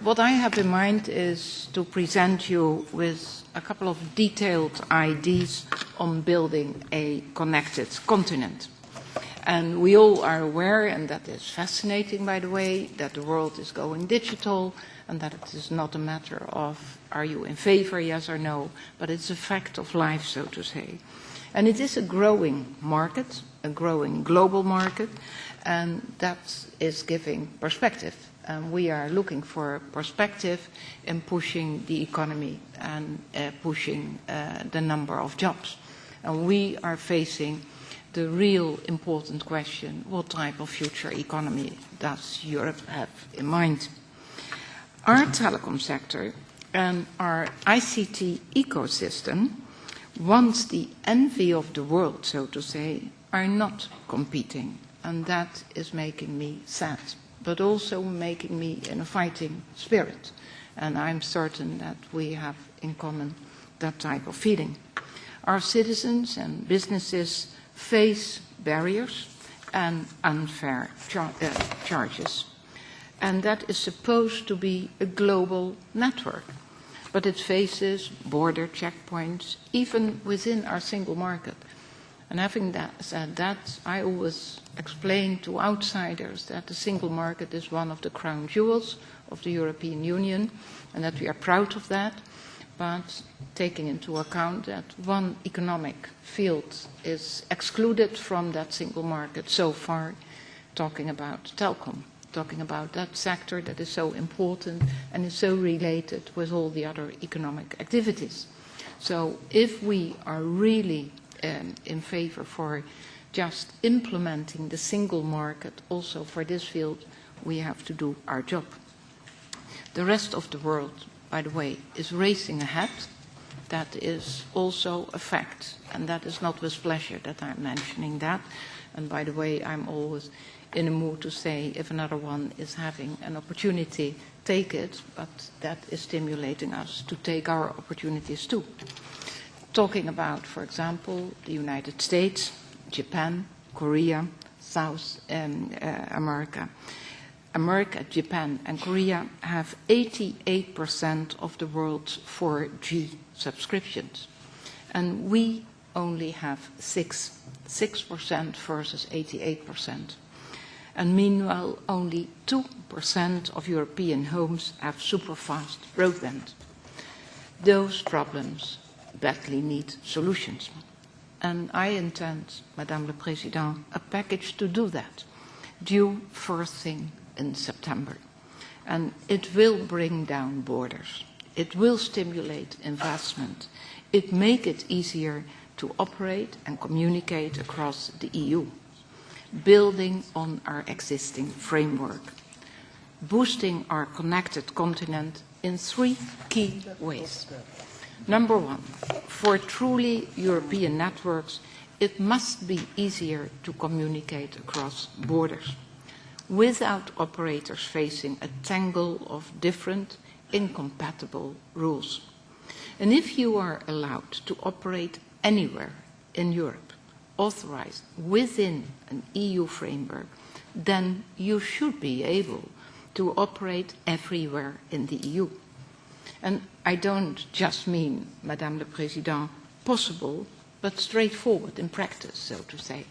what I have in mind is to present you with a couple of detailed ideas on building a connected continent. And we all are aware, and that is fascinating by the way, that the world is going digital and that it is not a matter of are you in favor, yes or no, but it's a fact of life, so to say. And it is a growing market, a growing global market, and that is giving perspective. And we are looking for perspective in pushing the economy and uh, pushing uh, the number of jobs. And we are facing the real important question, what type of future economy does Europe have in mind? Our telecom sector and our ICT ecosystem, once the envy of the world, so to say, are not competing. And that is making me sad, but also making me in a fighting spirit. And I'm certain that we have in common that type of feeling. Our citizens and businesses face barriers and unfair char uh, charges. And that is supposed to be a global network. But it faces border checkpoints, even within our single market. And having that, said that, I always explain to outsiders that the single market is one of the crown jewels of the European Union, and that we are proud of that but taking into account that one economic field is excluded from that single market so far, talking about telecom, talking about that sector that is so important and is so related with all the other economic activities. So if we are really um, in favor for just implementing the single market also for this field, we have to do our job. The rest of the world by the way, is racing ahead. That is also a fact, and that is not with pleasure that I'm mentioning that. And by the way, I'm always in a mood to say if another one is having an opportunity, take it, but that is stimulating us to take our opportunities too. Talking about, for example, the United States, Japan, Korea, South um, uh, America. America, Japan and Korea have 88% of the world's 4G subscriptions. And we only have 6, 6% versus 88%. And meanwhile, only 2% of European homes have super-fast broadband. Those problems badly need solutions. And I intend, Madame le Président, a package to do that, due first thing in September. And it will bring down borders. It will stimulate investment. It make it easier to operate and communicate across the EU, building on our existing framework, boosting our connected continent in three key ways. Number one, for truly European networks, it must be easier to communicate across borders without operators facing a tangle of different, incompatible rules. And if you are allowed to operate anywhere in Europe, authorized within an EU framework, then you should be able to operate everywhere in the EU. And I don't just mean, Madame le Président, possible, but straightforward in practice, so to say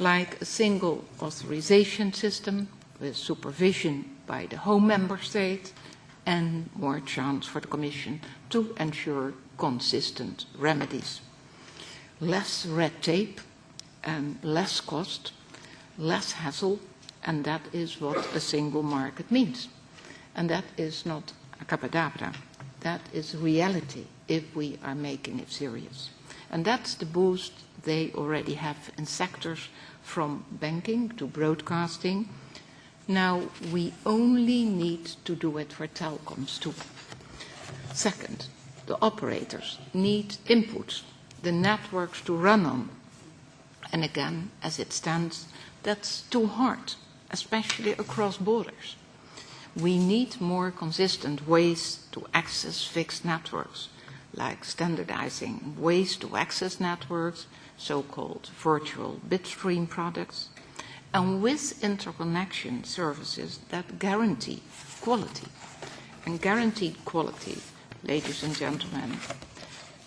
like a single authorization system with supervision by the home member state and more chance for the Commission to ensure consistent remedies. Less red tape and less cost, less hassle, and that is what a single market means. And that is not a capadabra. That is reality if we are making it serious. And that's the boost they already have in sectors from banking to broadcasting. Now, we only need to do it for telecoms too. Second, the operators need inputs, the networks to run on. And again, as it stands, that's too hard, especially across borders. We need more consistent ways to access fixed networks, like standardizing ways to access networks, so-called virtual bitstream products, and with interconnection services that guarantee quality. and guaranteed quality, ladies and gentlemen,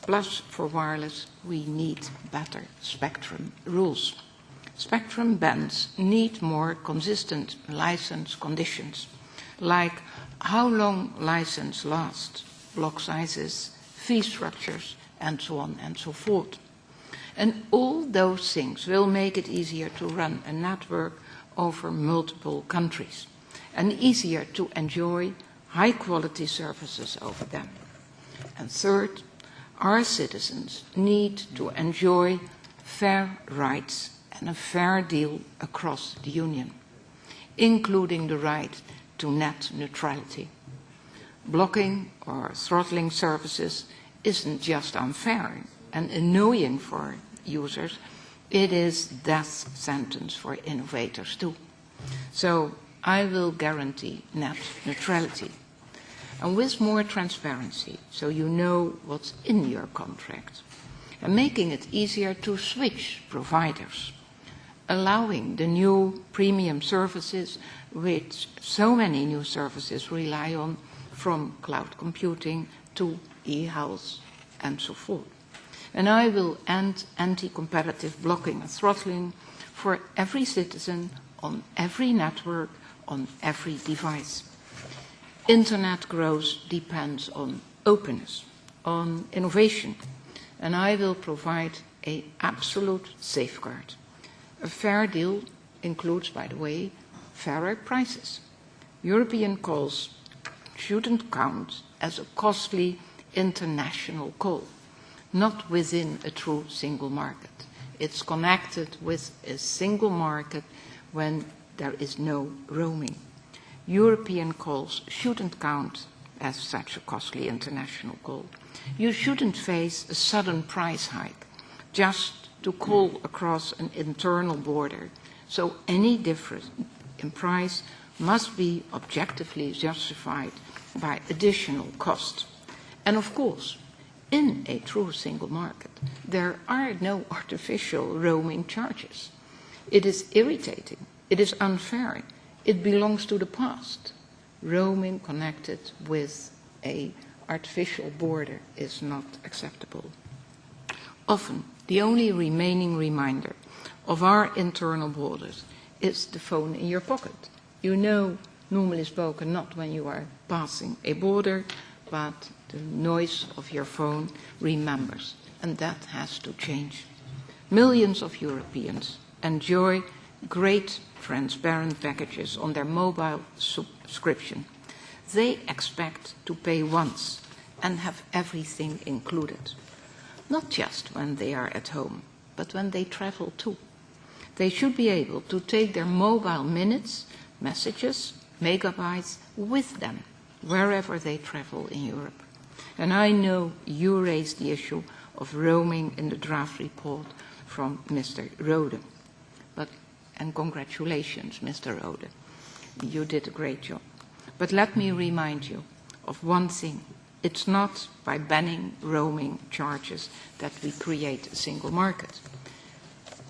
plus for wireless, we need better spectrum rules. Spectrum bands need more consistent license conditions, like how long license lasts, block sizes, fee structures, and so on and so forth. And all those things will make it easier to run a network over multiple countries and easier to enjoy high quality services over them. And third, our citizens need to enjoy fair rights and a fair deal across the Union, including the right to net neutrality. Blocking or throttling services isn't just unfair and annoying for users, it is death sentence for innovators too. So I will guarantee net neutrality. And with more transparency, so you know what's in your contract, and making it easier to switch providers, allowing the new premium services which so many new services rely on from cloud computing to e-health and so forth. And I will end anti-competitive blocking and throttling for every citizen on every network, on every device. Internet growth depends on openness, on innovation, and I will provide an absolute safeguard. A fair deal includes, by the way, fairer prices. European calls shouldn't count as a costly international call, not within a true single market. It's connected with a single market when there is no roaming. European calls shouldn't count as such a costly international call. You shouldn't face a sudden price hike just to call across an internal border. So any difference in price must be objectively justified by additional cost. And of course, in a true single market, there are no artificial roaming charges. It is irritating. It is unfair. It belongs to the past. Roaming connected with a artificial border is not acceptable. Often, the only remaining reminder of our internal borders is the phone in your pocket. You know, normally spoken, not when you are passing a border, but the noise of your phone remembers, and that has to change. Millions of Europeans enjoy great transparent packages on their mobile subscription. They expect to pay once and have everything included, not just when they are at home, but when they travel too. They should be able to take their mobile minutes, messages, megabytes with them wherever they travel in Europe. And I know you raised the issue of roaming in the draft report from Mr. Rohde. But, and congratulations, Mr. Rohde. You did a great job. But let me remind you of one thing. It's not by banning roaming charges that we create a single market.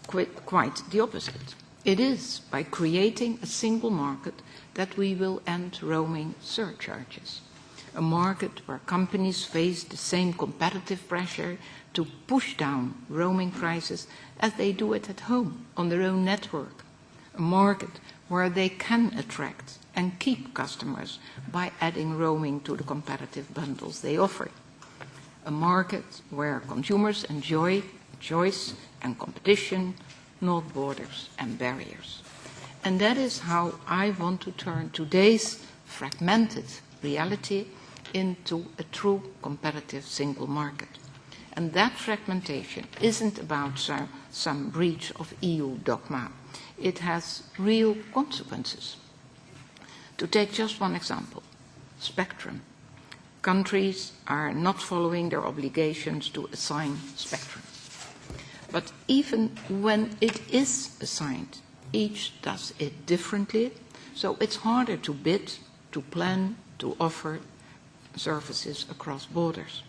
Quite the opposite. It is by creating a single market that we will end roaming surcharges. A market where companies face the same competitive pressure to push down roaming prices as they do it at home on their own network. A market where they can attract and keep customers by adding roaming to the competitive bundles they offer. A market where consumers enjoy choice and competition, not borders and barriers. And that is how I want to turn today's fragmented reality into a true competitive single market. And that fragmentation isn't about some, some breach of EU dogma. It has real consequences. To take just one example, spectrum. Countries are not following their obligations to assign spectrum. But even when it is assigned, each does it differently, so it's harder to bid, to plan, to offer services across borders.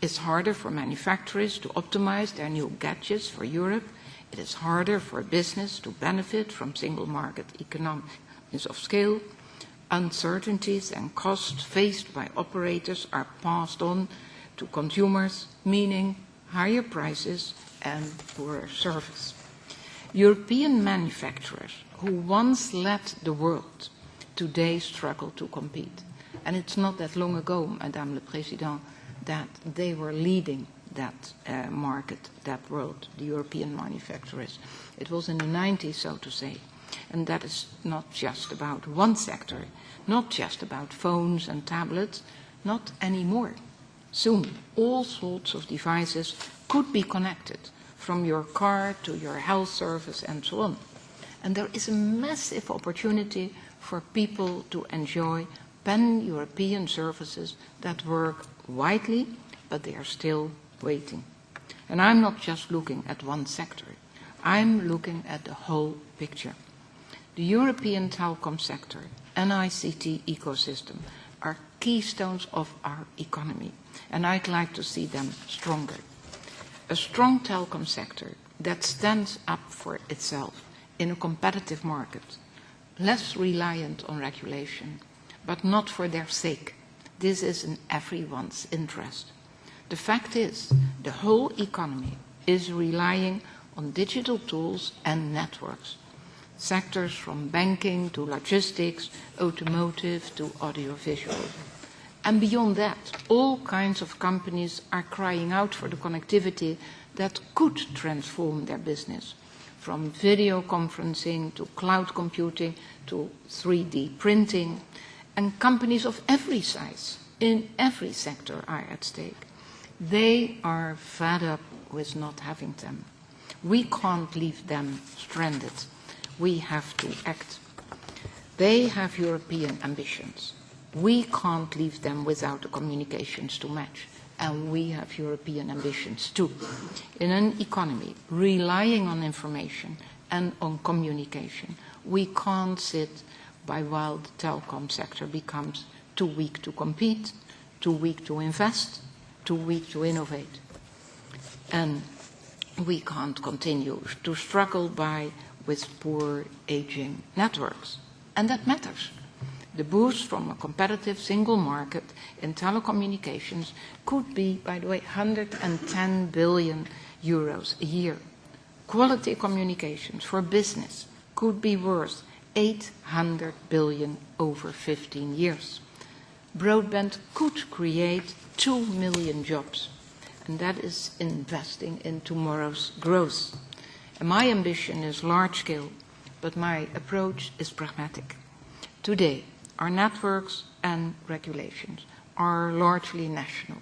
It's harder for manufacturers to optimize their new gadgets for Europe. It is harder for a business to benefit from single market economies of scale. Uncertainties and costs faced by operators are passed on to consumers, meaning higher prices and poorer service. European manufacturers who once led the world today struggle to compete. And it's not that long ago, Madame le Président, that they were leading that uh, market, that world, the European manufacturers. It was in the 90s, so to say. And that is not just about one sector, not just about phones and tablets, not anymore. Soon, all sorts of devices could be connected, from your car to your health service and so on. And there is a massive opportunity for people to enjoy pan-European services that work widely, but they are still waiting. And I'm not just looking at one sector. I'm looking at the whole picture. The European telecom sector and ICT ecosystem are keystones of our economy, and I'd like to see them stronger. A strong telecom sector that stands up for itself in a competitive market, less reliant on regulation, but not for their sake. This is in everyone's interest. The fact is, the whole economy is relying on digital tools and networks. Sectors from banking to logistics, automotive to audiovisual. And beyond that, all kinds of companies are crying out for the connectivity that could transform their business, from video conferencing to cloud computing to 3D printing. And companies of every size, in every sector, are at stake. They are fed up with not having them. We can't leave them stranded. We have to act. They have European ambitions. We can't leave them without the communications to match. And we have European ambitions too. In an economy relying on information and on communication, we can't sit by while the telecom sector becomes too weak to compete, too weak to invest, too weak to innovate. And we can't continue to struggle by with poor aging networks. And that matters. The boost from a competitive single market in telecommunications could be, by the way, 110 billion euros a year. Quality communications for business could be worth 800 billion over 15 years. Broadband could create 2 million jobs, and that is investing in tomorrow's growth. And my ambition is large scale, but my approach is pragmatic. Today, our networks and regulations are largely national.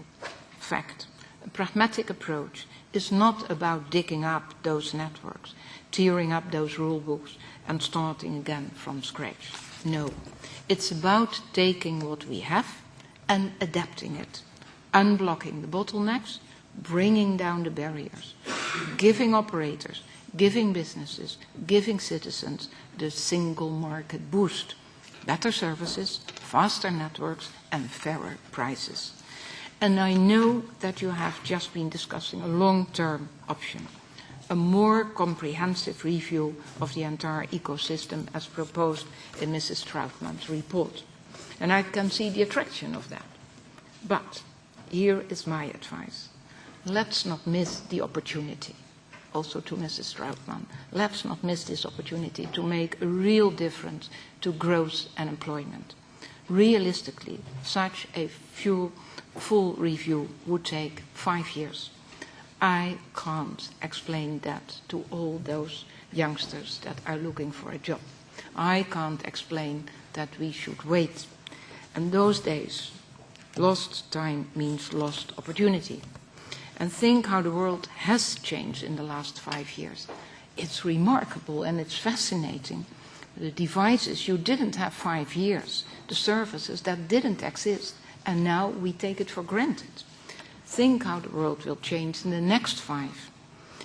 Fact. A pragmatic approach is not about digging up those networks, tearing up those rule books, and starting again from scratch. No. It's about taking what we have and adapting it unblocking the bottlenecks, bringing down the barriers, giving operators, giving businesses, giving citizens the single market boost, better services, faster networks, and fairer prices. And I know that you have just been discussing a long-term option, a more comprehensive review of the entire ecosystem as proposed in Mrs. Trautmann's report. And I can see the attraction of that. But here is my advice. Let's not miss the opportunity, also to Mrs. Trautmann. Let's not miss this opportunity to make a real difference to growth and employment. Realistically, such a full review would take five years. I can't explain that to all those youngsters that are looking for a job. I can't explain that we should wait. And those days Lost time means lost opportunity. And think how the world has changed in the last five years. It's remarkable and it's fascinating. The devices you didn't have five years, the services that didn't exist, and now we take it for granted. Think how the world will change in the next five.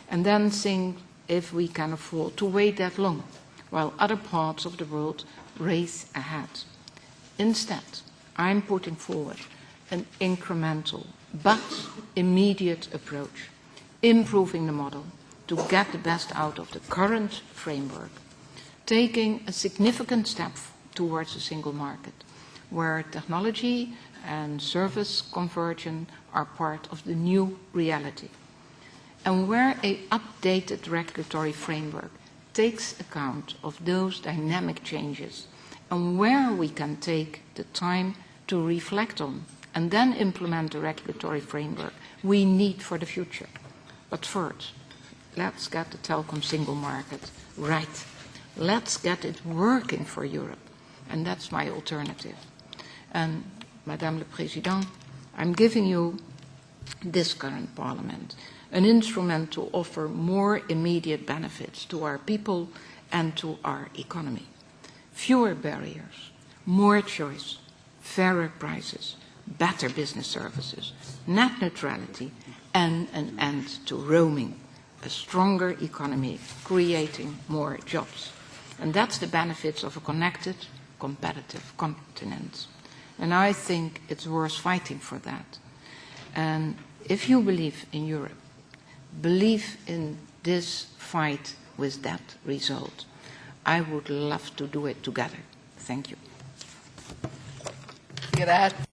And then think if we can afford to wait that long, while other parts of the world race ahead. Instead, I'm putting forward an incremental but immediate approach, improving the model to get the best out of the current framework, taking a significant step towards a single market, where technology and service conversion are part of the new reality, and where a updated regulatory framework takes account of those dynamic changes, and where we can take the time to reflect on and then implement the regulatory framework we need for the future. But first, let's get the telecom single market right. Let's get it working for Europe. And that's my alternative. And, Madame le Président, I'm giving you this current Parliament an instrument to offer more immediate benefits to our people and to our economy. Fewer barriers, more choice, fairer prices, better business services, net neutrality, and an end to roaming, a stronger economy creating more jobs. And that's the benefits of a connected, competitive continent. And I think it's worth fighting for that. And if you believe in Europe, believe in this fight with that result. I would love to do it together. Thank you. Grazie.